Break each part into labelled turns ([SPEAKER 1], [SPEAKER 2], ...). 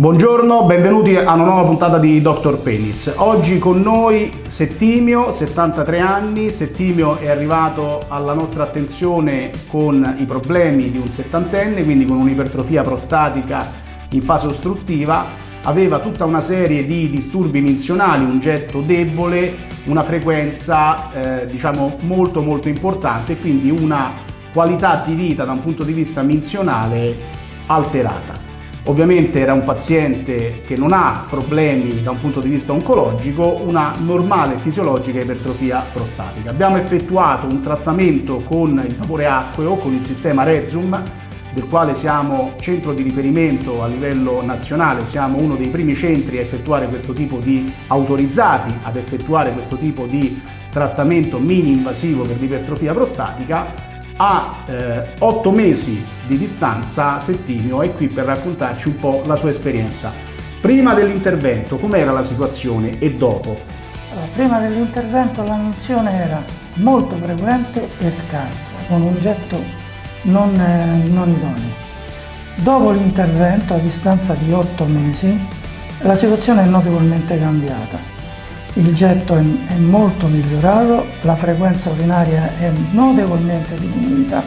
[SPEAKER 1] Buongiorno, benvenuti a una nuova puntata di Dr. Penis. Oggi con noi Settimio, 73 anni. Settimio è arrivato alla nostra attenzione con i problemi di un settantenne, quindi con un'ipertrofia prostatica in fase ostruttiva. Aveva tutta una serie di disturbi minzionali, un getto debole, una frequenza eh, diciamo molto molto importante e quindi una qualità di vita da un punto di vista minzionale alterata. Ovviamente era un paziente che non ha problemi da un punto di vista oncologico, una normale fisiologica ipertrofia prostatica. Abbiamo effettuato un trattamento con il vapore acqueo, con il sistema Rezum, del quale siamo centro di riferimento a livello nazionale, siamo uno dei primi centri a effettuare questo tipo di autorizzati ad effettuare questo tipo di trattamento mini invasivo per l'ipertrofia prostatica a eh, otto mesi di distanza Settimio è qui per raccontarci un po' la sua esperienza. Prima dell'intervento com'era la situazione e dopo?
[SPEAKER 2] prima dell'intervento la menzione era molto frequente e scarsa, con un getto non, eh, non idoneo. Dopo l'intervento, a distanza di otto mesi, la situazione è notevolmente cambiata il getto è, molto migliorato, la frequenza urinaria è notevolmente diminuita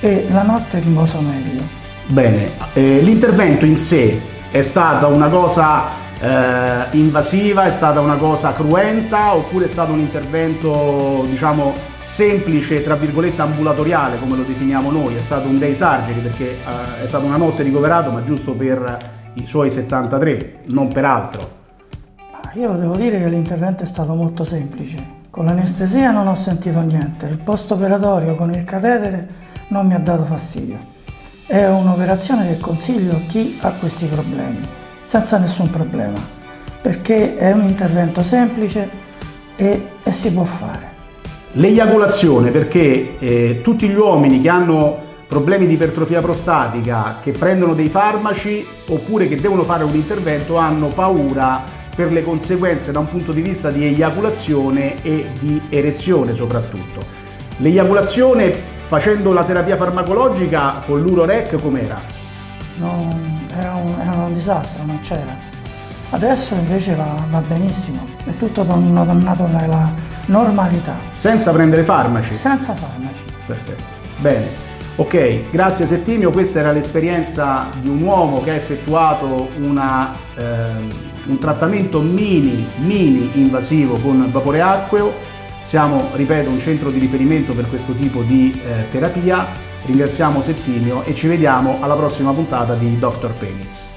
[SPEAKER 2] e la notte riposo meglio.
[SPEAKER 1] Bene, eh, l'intervento in sé è stata una cosa eh, invasiva, è stata una cosa cruenta oppure è stato un intervento diciamo semplice, tra virgolette ambulatoriale come lo definiamo noi, è stato un day surgery perché eh, è stata una notte ricoverato ma giusto per i suoi 73, non per altro.
[SPEAKER 2] Io devo dire che l'intervento è stato molto semplice. Con l'anestesia non ho sentito niente, il post operatorio con il catetere non mi ha dato fastidio. È un'operazione che consiglio a chi ha questi problemi, senza nessun problema, perché è un intervento semplice e, e si può fare.
[SPEAKER 1] L'eiaculazione, perché eh, tutti gli uomini che hanno problemi di ipertrofia prostatica, che prendono dei farmaci oppure che devono fare un intervento, hanno paura per le conseguenze da un punto di vista di eiaculazione e di erezione soprattutto. L'eiaculazione facendo la terapia farmacologica con l'Urorec com'era?
[SPEAKER 2] Era un, era un disastro, non c'era. Adesso invece va, va, benissimo, è tutto tornato nella normalità.
[SPEAKER 1] Senza prendere farmaci?
[SPEAKER 2] Senza farmaci.
[SPEAKER 1] Perfetto, bene. Ok, grazie Settimio, questa era l'esperienza di un uomo che ha effettuato una, eh, un trattamento mini, mini invasivo con vapore acqueo. Siamo, ripeto, un centro di riferimento per questo tipo di eh, terapia. Ringraziamo Settimio e ci vediamo alla prossima puntata di Dr. Penis.